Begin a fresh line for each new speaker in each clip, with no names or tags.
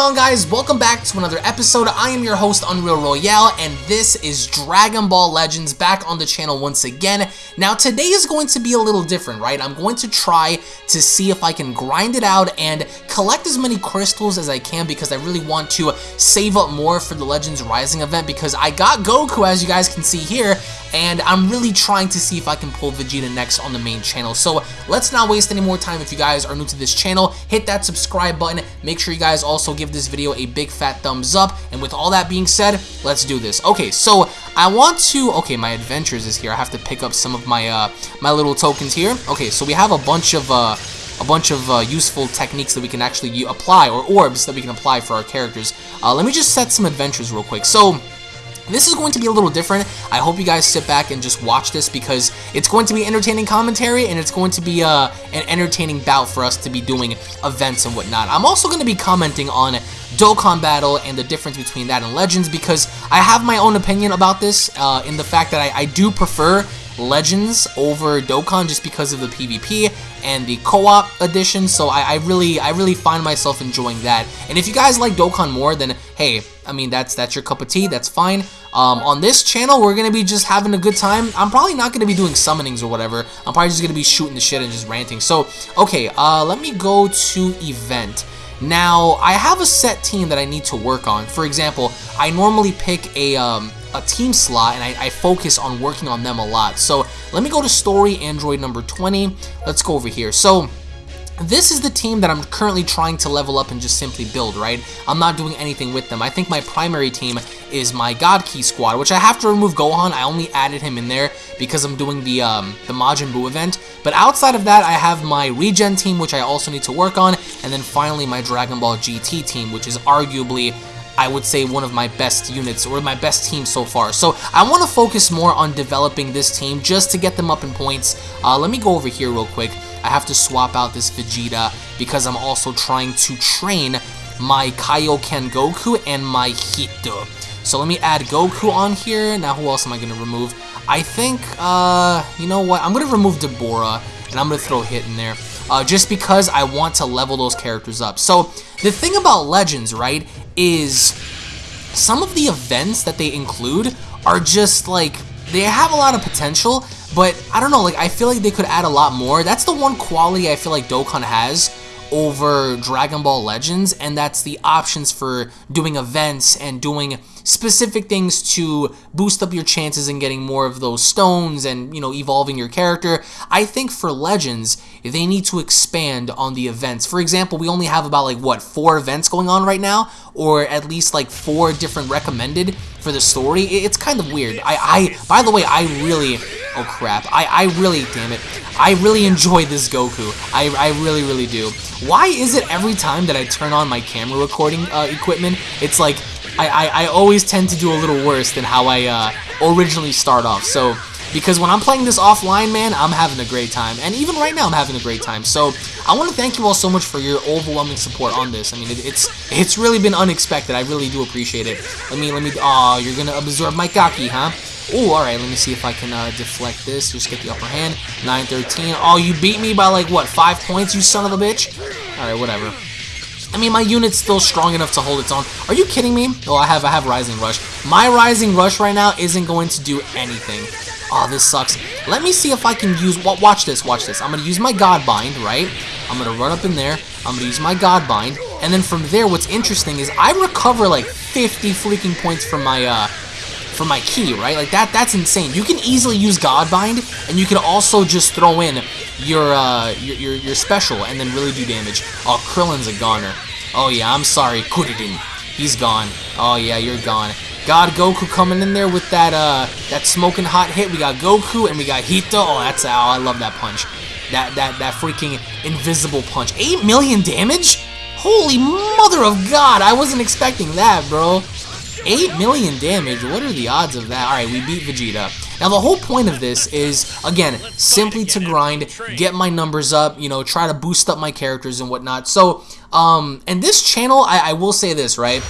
on guys? Welcome back to another episode. I am your host, Unreal Royale, and this is Dragon Ball Legends back on the channel once again. Now, today is going to be a little different, right? I'm going to try to see if I can grind it out and collect as many crystals as I can because I really want to save up more for the Legends Rising event because I got Goku, as you guys can see here, and I'm really trying to see if I can pull Vegeta next on the main channel. So let's not waste any more time. If you guys are new to this channel, hit that subscribe button. Make sure you guys also give this video a big fat thumbs up. And with all that being said, let's do this. Okay, so I want to, okay, my adventures is here. I have to pick up some of my, uh, my little tokens here. Okay, so we have a bunch of, uh, a bunch of uh, useful techniques that we can actually apply, or orbs that we can apply for our characters. Uh, let me just set some adventures real quick. So, this is going to be a little different. I hope you guys sit back and just watch this because it's going to be entertaining commentary and it's going to be uh, an entertaining bout for us to be doing events and whatnot. I'm also going to be commenting on Dokkan Battle and the difference between that and Legends because I have my own opinion about this uh, in the fact that I, I do prefer Legends over Dokkan just because of the PvP and the co-op edition. So I, I, really, I really find myself enjoying that. And if you guys like Dokkan more, then hey, I mean that's that's your cup of tea. That's fine. Um, on this channel, we're gonna be just having a good time. I'm probably not gonna be doing summonings or whatever. I'm probably just gonna be shooting the shit and just ranting. So okay, uh, let me go to event. Now, I have a set team that I need to work on. For example, I normally pick a, um, a team slot and I, I, focus on working on them a lot. So let me go to story, Android number 20. Let's go over here. So this is the team that I'm currently trying to level up and just simply build, right? I'm not doing anything with them. I think my primary team is my God Ki squad, which I have to remove Gohan. I only added him in there because I'm doing the um, the Majin Buu event. But outside of that, I have my Regen team, which I also need to work on. And then finally, my Dragon Ball GT team, which is arguably I would say one of my best units or my best team so far. So I want to focus more on developing this team just to get them up in points. Uh, let me go over here real quick. I have to swap out this Vegeta because I'm also trying to train my Kaioken Goku and my Hito. So let me add Goku on here. Now who else am I going to remove? I think, uh, you know what? I'm going to remove Dabura and I'm going to throw Hit in there. Uh, just because I want to level those characters up. So the thing about Legends, right, is some of the events that they include are just like they have a lot of potential, but I don't know, like I feel like they could add a lot more. That's the one quality I feel like Dokkan has over Dragon Ball Legends, and that's the options for doing events and doing specific things to boost up your chances in getting more of those stones and, you know, evolving your character. I think for Legends, they need to expand on the events. For example, we only have about like, what, four events going on right now? Or at least like four different recommended for the story. It's kind of weird. I, I by the way, I really, oh crap, I, I really, damn it, I really enjoy this Goku. I, I really, really do. Why is it every time that I turn on my camera recording uh, equipment, it's like I, I, I, always tend to do a little worse than how I uh, originally start off. So, because when I'm playing this offline, man, I'm having a great time. And even right now, I'm having a great time. So, I want to thank you all so much for your overwhelming support on this. I mean, it, it's it's really been unexpected. I really do appreciate it. Let me, let me, oh, you're going to absorb my Gaki, huh? Oh, alright, let me see if I can uh, deflect this. Just get the upper hand. 9-13. Oh, you beat me by, like, what, 5 points, you son of a bitch? Alright, whatever. I mean, my unit's still strong enough to hold its own. Are you kidding me? Oh, I have I have Rising Rush. My Rising Rush right now isn't going to do anything. Oh, this sucks. Let me see if I can use... Watch this, watch this. I'm going to use my God Bind, right? I'm going to run up in there. I'm going to use my God Bind. And then from there, what's interesting is I recover like 50 freaking points from my... uh for my ki, right? Like that that's insane. You can easily use Godbind, and you can also just throw in your uh your, your, your special and then really do damage. Oh, Krillin's a goner. Oh yeah, I'm sorry, Kuririn. He's gone. Oh yeah, you're gone. God Goku coming in there with that uh that smoking hot hit. We got Goku and we got Hito. Oh, that's oh, I love that punch. That that that freaking invisible punch. 8 million damage? Holy mother of God, I wasn't expecting that, bro. 8 million damage, what are the odds of that? Alright, we beat Vegeta. Now, the whole point of this is, again, simply to grind, get my numbers up, you know, try to boost up my characters and whatnot. So, um, and this channel, I, I will say this, right?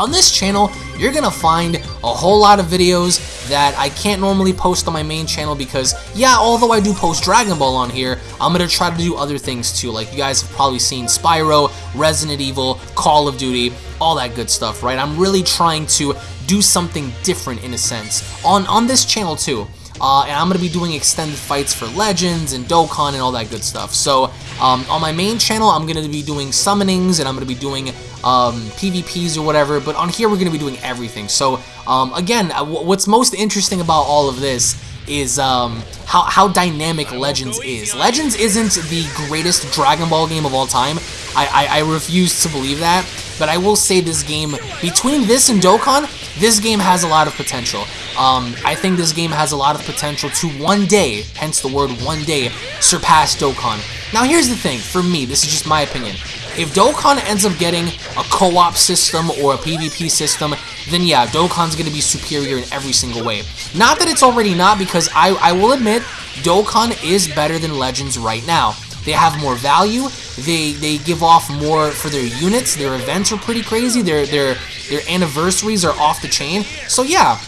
On this channel, you're gonna find a whole lot of videos that I can't normally post on my main channel because, yeah, although I do post Dragon Ball on here, I'm gonna try to do other things too. Like you guys have probably seen Spyro, Resident Evil, Call of Duty, all that good stuff, right? I'm really trying to do something different in a sense on on this channel too. Uh, and I'm going to be doing extended fights for Legends and Dokkan and all that good stuff. So um, on my main channel, I'm going to be doing summonings and I'm going to be doing um, PvPs or whatever. But on here, we're going to be doing everything. So um, again, uh, what's most interesting about all of this is um, how, how dynamic Legends is. Legends isn't the greatest Dragon Ball game of all time. I, I, I refuse to believe that. But I will say this game, between this and Dokkan, this game has a lot of potential. Um, I think this game has a lot of potential to one day, hence the word one day, surpass Dokkan. Now here's the thing, for me, this is just my opinion. If Dokkan ends up getting a co-op system or a PvP system, then yeah, Dokkan's going to be superior in every single way. Not that it's already not, because I, I will admit, Dokkan is better than Legends right now. They have more value. They they give off more for their units. Their events are pretty crazy. Their their their anniversaries are off the chain. So yeah,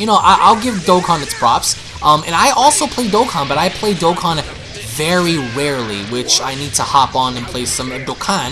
you know I, will give Dokkan its props. Um, and I also play Dokkan, but I play Dokkan very rarely, which I need to hop on and play some Dokkan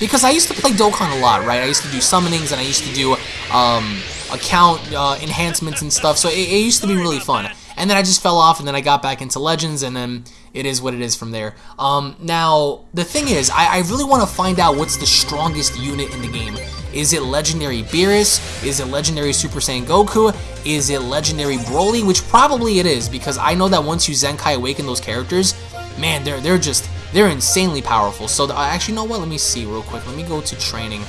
because I used to play Dokkan a lot, right? I used to do summonings and I used to do um, account uh, enhancements and stuff, so it, it used to be really fun and then I just fell off, and then I got back into Legends, and then it is what it is from there. Um, now, the thing is, I, I really want to find out what's the strongest unit in the game. Is it Legendary Beerus? Is it Legendary Super Saiyan Goku? Is it Legendary Broly? Which probably it is, because I know that once you Zenkai Awaken those characters, man, they're they're just, they're insanely powerful. So, the, actually, you know what? Let me see real quick. Let me go to training.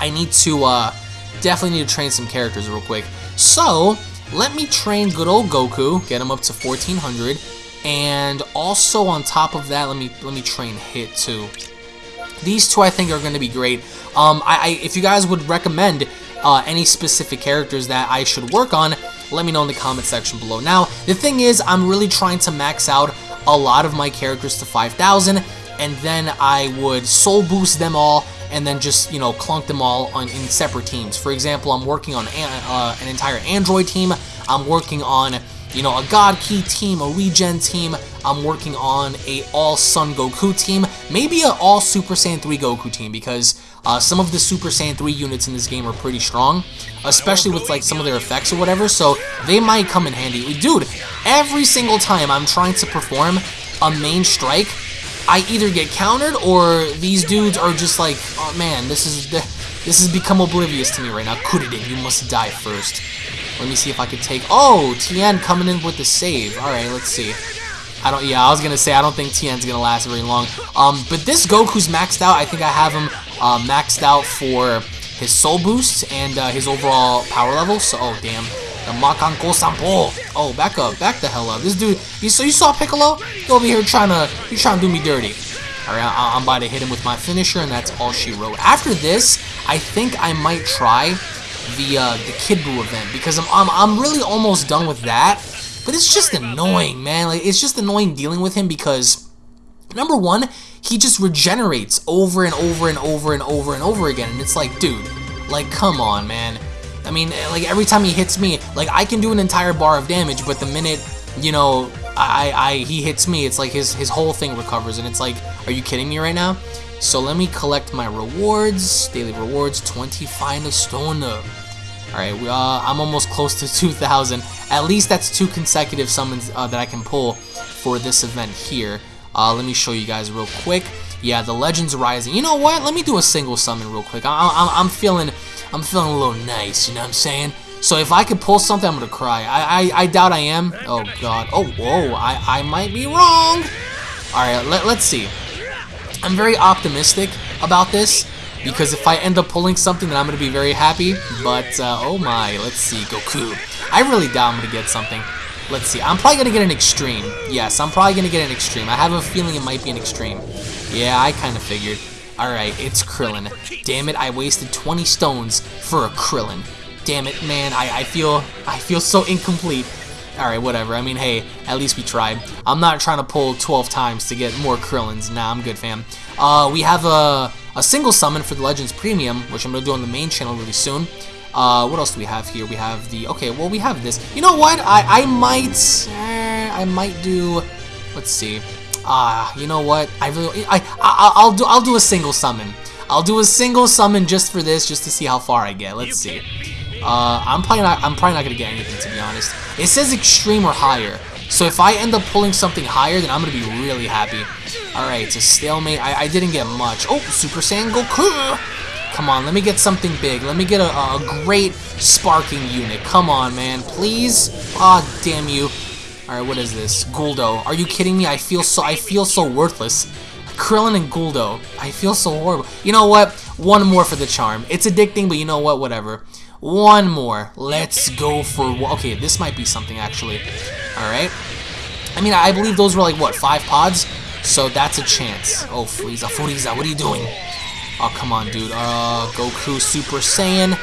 I need to, uh, definitely need to train some characters real quick. So, let me train good old Goku, get him up to 1400, and also on top of that, let me let me train Hit too. These two I think are going to be great. Um, I, I, if you guys would recommend uh, any specific characters that I should work on, let me know in the comment section below. Now, the thing is, I'm really trying to max out a lot of my characters to 5,000, and then I would soul boost them all and then just, you know, clunk them all on in separate teams. For example, I'm working on uh, an entire Android team. I'm working on, you know, a God Ki team, a Regen team. I'm working on a All Sun Goku team. Maybe a All Super Saiyan 3 Goku team because uh, some of the Super Saiyan 3 units in this game are pretty strong, especially with like some of their effects or whatever, so they might come in handy. Dude, every single time I'm trying to perform a main strike, I either get countered or these dudes are just like, oh man, this is this has become oblivious to me right now. Kuririn, you must die first. Let me see if I can take. Oh, Tien coming in with the save. All right, let's see. I don't. Yeah, I was gonna say I don't think Tien's gonna last very long. Um, but this Goku's maxed out. I think I have him uh, maxed out for his soul boost and uh, his overall power level. So, oh damn. The Makankosappo. Oh, back up. Back the hell up. This dude, you, so you saw Piccolo? He over here trying to, you trying to do me dirty. Alright, I'm about to hit him with my finisher, and that's all she wrote. After this, I think I might try the uh, the Kid Buu event, because I'm, I'm, I'm really almost done with that. But it's just annoying, man. Like, it's just annoying dealing with him because, number one, he just regenerates over and over and over and over and over again. And it's like, dude, like, come on, man. I mean, like every time he hits me, like I can do an entire bar of damage, but the minute, you know, I, I he hits me, it's like his his whole thing recovers, and it's like, are you kidding me right now? So let me collect my rewards, daily rewards, 20 fine stone. All right, uh, I'm almost close to 2,000. At least that's two consecutive summons uh, that I can pull for this event here. Uh, let me show you guys real quick. Yeah, the Legends Rising. You know what? Let me do a single summon real quick. I, I'm feeling I'm feeling a little nice, you know what I'm saying? So if I could pull something, I'm gonna cry. I, I, I doubt I am. Oh god. Oh whoa. I, I might be wrong. Alright, let, let's see. I'm very optimistic about this because if I end up pulling something, then I'm gonna be very happy. But uh, oh my, let's see, Goku. I really doubt I'm gonna get something. Let's see. I'm probably gonna get an extreme. Yes, I'm probably gonna get an extreme. I have a feeling it might be an extreme. Yeah, I kind of figured. Alright, it's Krillin. Damn it, I wasted 20 stones for a Krillin. Damn it, man, I, I feel I feel so incomplete. Alright, whatever. I mean, hey, at least we tried. I'm not trying to pull 12 times to get more Krillins. Nah, I'm good, fam. Uh, we have a, a single summon for the Legends Premium, which I'm going to do on the main channel really soon. Uh, what else do we have here? We have the, okay, well, we have this. You know what? I, I might, eh, I might do, let's see. Ah, uh, you know what? I really, I, I, I'll do, I'll do a single summon. I'll do a single summon just for this, just to see how far I get. Let's see. Uh, I'm probably not, I'm probably not gonna get anything to be honest. It says extreme or higher. So if I end up pulling something higher, then I'm to be really happy. Alright, it's a stalemate. I, I didn't get much. Oh, Super Saiyan Goku! Come on, let me get something big. Let me get a, a great sparking unit. Come on, man. Please? Ah, oh, damn you. Alright, what is this? Guldo. Are you kidding me? I feel so I feel so worthless. Krillin and Guldo. I feel so horrible. You know what? One more for the charm. It's addicting, but you know what? Whatever. One more. Let's go for... Okay, this might be something, actually. Alright. I mean, I believe those were like, what, five pods? So that's a chance. Oh, Frieza, Frieza, what are you doing? Oh, come on, dude. Uh, Goku Super Saiyan.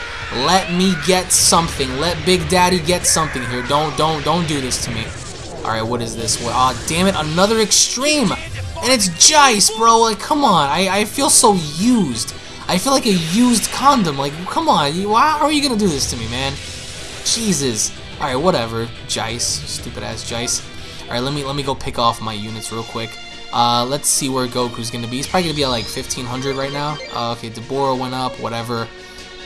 Let me get something. Let Big Daddy get something here. Don't, don't, don't do this to me. Alright, what is this? Aw, oh, damn it, another extreme! And it's Jeice, bro. Like, come on. I, I feel so used. I feel like a used condom. Like, come on. How are you going to do this to me, man? Jesus. Alright, whatever. Jeice. Stupid ass Jeice. Alright, let me let me go pick off my units real quick. Uh, let's see where Goku's gonna be. He's probably gonna be at like 1500 right now. Uh, okay, Dabura went up, whatever.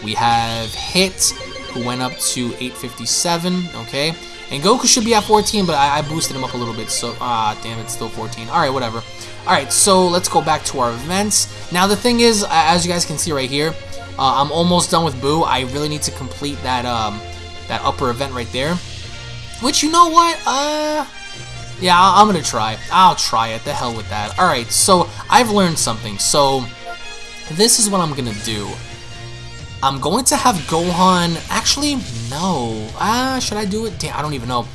We have Hit, who went up to 857, okay. And Goku should be at 14, but I, I boosted him up a little bit, so, ah, damn, it's still 14. Alright, whatever. Alright, so let's go back to our events. Now, the thing is, as you guys can see right here, uh, I'm almost done with Buu. I really need to complete that, um, that upper event right there. Which, you know what? Uh, yeah, I'm gonna try. I'll try it. The hell with that. Alright, so I've learned something. So, this is what I'm gonna do. I'm going to have Gohan... Actually, no. Ah, should I do it? Damn, I don't even know.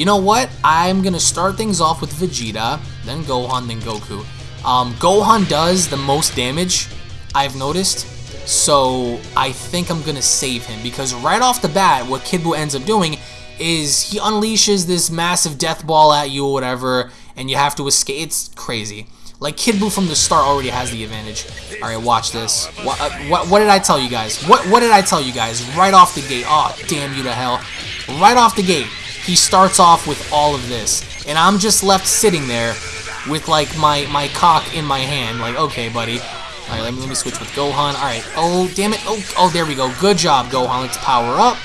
You know what? I'm gonna start things off with Vegeta, then Gohan, then Goku. Um, Gohan does the most damage, I've noticed. So I think I'm gonna save him because right off the bat, what Kid Buu ends up doing is he unleashes this massive death ball at you or whatever, and you have to escape. It's crazy. Like Kid Buu from the start already has the advantage. All right, watch this. What, uh, what, what did I tell you guys? What what did I tell you guys right off the gate? Oh, damn you to hell! Right off the gate, he starts off with all of this, and I'm just left sitting there with like my my cock in my hand. Like, okay, buddy. All right, let me let me switch with Gohan. All right. Oh, damn it. Oh, oh, there we go. Good job, Gohan. Let's power up.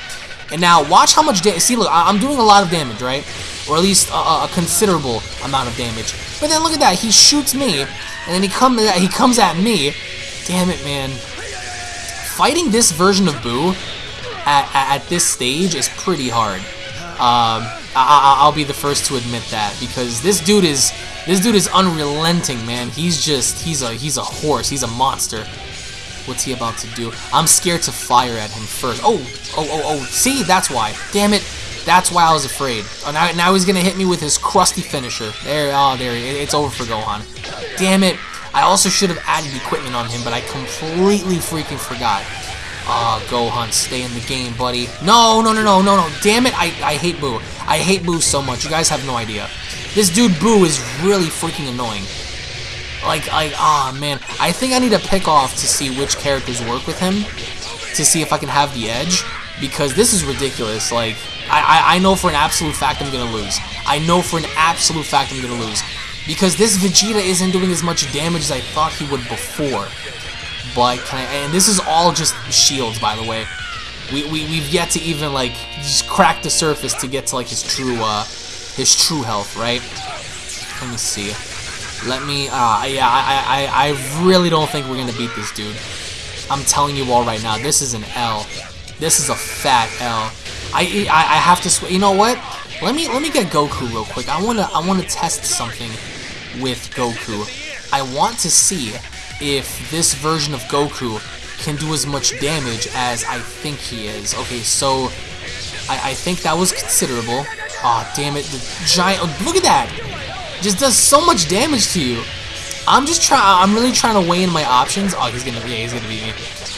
And now watch how much damage. See, look, I am doing a lot of damage, right? Or at least a, a, considerable amount of damage. But then look at that. He shoots me, and then he comes he comes at me. Damn it, man. Fighting this version of Buu at, at, at this stage is pretty hard. Um, I, will be the first to admit that because this dude is this dude is unrelenting, man. He's just he's a he's a horse. He's a monster. What's he about to do? I'm scared to fire at him first. Oh, oh, oh, oh. See, that's why. Damn it. That's why I was afraid. Oh, now, now he's going to hit me with his crusty finisher. There, oh, there. It, it's over for Gohan. Damn it. I also should have added equipment on him, but I completely freaking forgot. Ah, oh, Gohan, stay in the game, buddy. No, no, no, no, no, no. Damn it. I, I hate Buu. I hate Buu so much. You guys have no idea. This dude Buu is really freaking annoying. Like, like, ah, oh, man. I think I need to pick off to see which characters work with him to see if I can have the edge because this is ridiculous. Like, I, I, I know for an absolute fact I'm going to lose. I know for an absolute fact I'm going to lose because this Vegeta isn't doing as much damage as I thought he would before. And this is all just shields, by the way. We, we, we've yet to even, like, just crack the surface to get to, like, his true, uh, his true health, right? Let me see. Let me, uh, yeah, I, I, I really don't think we're gonna beat this dude. I'm telling you all right now, this is an L. This is a fat L. I, I, I have to, you know what? Let me, let me get Goku real quick. I wanna, I wanna test something with Goku. I want to see if this version of Goku can do as much damage as I think he is. Okay, so I, I think that was considerable. Aw, oh, damn it, the giant, oh, look at that! just does so much damage to you. I'm just trying, I'm really trying to weigh in my options. Oh, he's gonna, yeah, he's gonna beat me.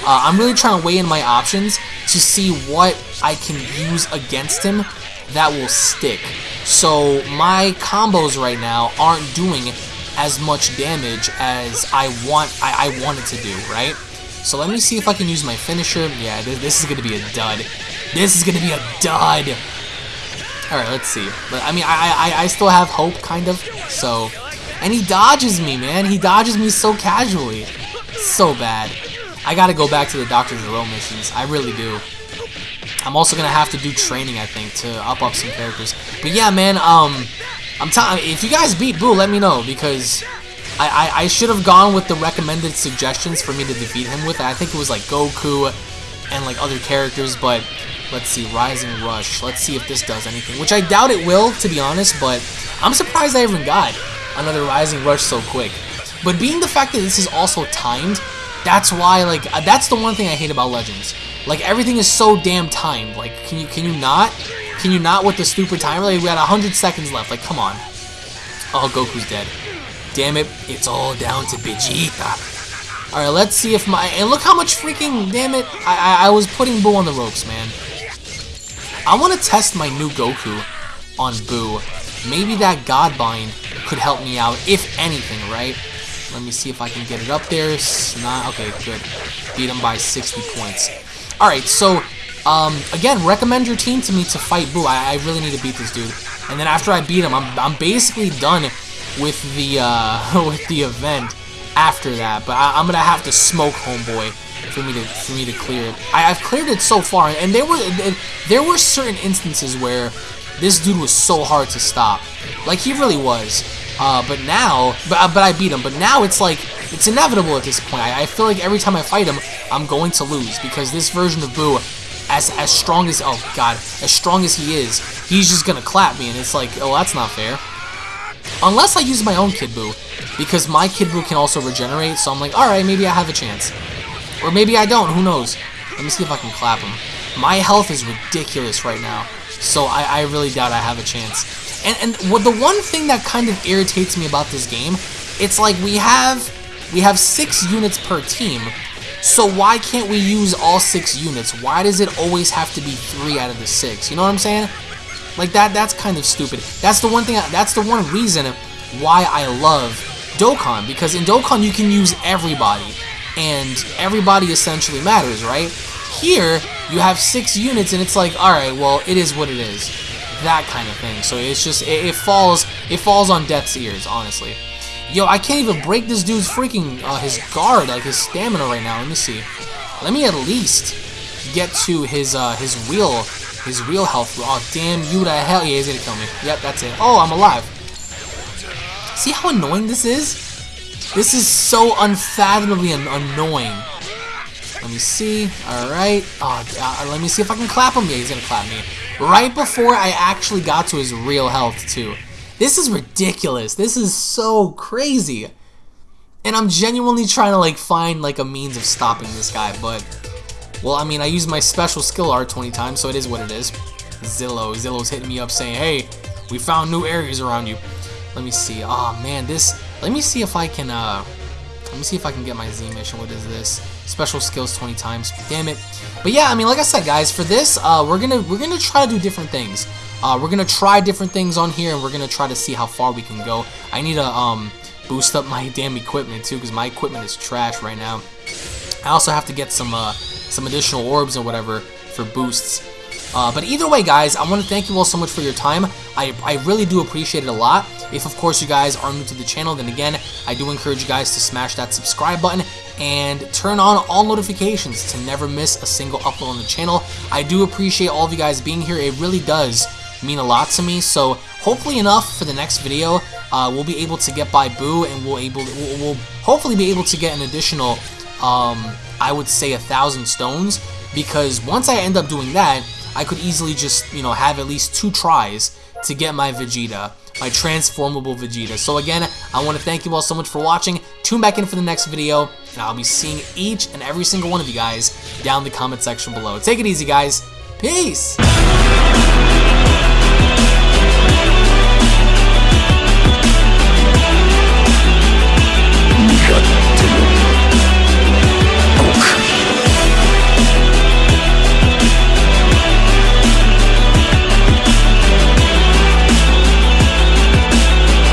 Uh, I'm really trying to weigh in my options to see what I can use against him that will stick. So my combos right now aren't doing as much damage as I want I, I wanted to do, right? So let me see if I can use my finisher. Yeah, this, this is going to be a dud. This is going to be a dud. All right, let's see. But I mean, I, I I still have hope, kind of. So, and he dodges me, man. He dodges me so casually. So bad. I gotta go back to the Dr. Gero missions. I really do. I'm also gonna have to do training, I think, to up up some characters. But yeah, man, um, I'm telling. If you guys beat Buu, let me know because I I, I should have gone with the recommended suggestions for me to defeat him with. I think it was like Goku and like other characters, but let's see, Rising Rush. Let's see if this does anything, which I doubt it will, to be honest. But I'm surprised I even got another Rising Rush so quick. But being the fact that this is also timed, that's why, like, uh, that's the one thing I hate about Legends. Like, everything is so damn timed. Like, can you can you not? Can you not with the stupid timer? Like, we got 100 seconds left. Like, come on. Oh, Goku's dead. Damn it, it's all down to Vegeta. Alright, let's see if my... And look how much freaking... Damn it. I, I, I was putting Buu on the ropes, man. I want to test my new Goku on Buu. Maybe that Godbind could help me out, if anything, right? Let me see if I can get it up there. Not okay, good. Beat him by 60 points. Alright, so, um, again, recommend your team to me to fight Buu. I, I really need to beat this dude. And then after I beat him, I'm, I'm basically done with the, uh, with the event after that. But I, am gonna have to smoke Homeboy for me to for me to clear it. I, have cleared it so far, and there were there were certain instances where this dude was so hard to stop. Like he really was. Uh, but now, but, but I beat him. But now it's like, it's inevitable at this point. I, I feel like every time I fight him, I'm going to lose because this version of Buu, as as strong as, oh god, as strong as he is, he's just gonna clap me and it's like, oh, that's not fair. Unless I use my own Kid Buu, because my Kid Buu can also regenerate, so I'm like, alright, maybe I have a chance. Or maybe I don't, who knows. Let me see if I can clap him. My health is ridiculous right now, so I, I really doubt I have a chance. And, and what the one thing that kind of irritates me about this game, it's like we have we have six units per team. So why can't we use all six units? Why does it always have to be three out of the six? You know what I'm saying? Like that that's kind of stupid. That's the one thing that's the one reason why I love Dokkan because in Dokkan you can use everybody and everybody essentially matters, right? Here you have six units and it's like, all right, well, it is what it is that kind of thing. So it's just it, it, falls it falls on death's ears, honestly. Yo, I can't even break this dude's freaking uh, his guard, like his stamina right now. Let me see. Let me at least get to his uh, his real his real health. Oh damn you to hell! Yeah, he's gonna kill me. Yep, that's it. Oh, I'm alive. See how annoying this is? This is so unfathomably an annoying. Let me see. All right. Oh, uh, let me see if I can clap him. Yeah, he's gonna clap me right before I actually got to his real health too. This is ridiculous. This is so crazy. And I'm genuinely trying to like find like a means of stopping this guy, but well, I mean, I used my special skill art 20 times, so it is what it is. Zillow, Zillow's hitting me up saying, "Hey, we found new areas around you." Let me see. Oh man, this. Let me see if I can. uh Let me see if I can get my Z mission. What is this? Special skills 20 times. Damn it. But yeah, I mean, like I said, guys, for this, uh, we're gonna we're gonna try to do different things. Uh, we're gonna try different things on here, and we're gonna try to see how far we can go. I need to um boost up my damn equipment too, because my equipment is trash right now. I also have to get some uh, some additional orbs or whatever for boosts. Uh, but either way, guys, I want to thank you all so much for your time. I, I really do appreciate it a lot. If, of course, you guys are new to the channel, then again, I do encourage you guys to smash that subscribe button and turn on all notifications to never miss a single upload on the channel. I do appreciate all of you guys being here. It really does mean a lot to me. So hopefully enough for the next video, uh, we'll be able to get by Buu and we'll able to, we'll, we'll hopefully be able to get an additional, um, I would say a thousand stones because once I end up doing that, I could easily just, you know, have at least two tries to get my Vegeta, my transformable Vegeta. So again, I want to thank you all so much for watching. Tune back in for the next video, and I'll be seeing each and every single one of you guys down in the comment section below. Take it easy, guys. Peace!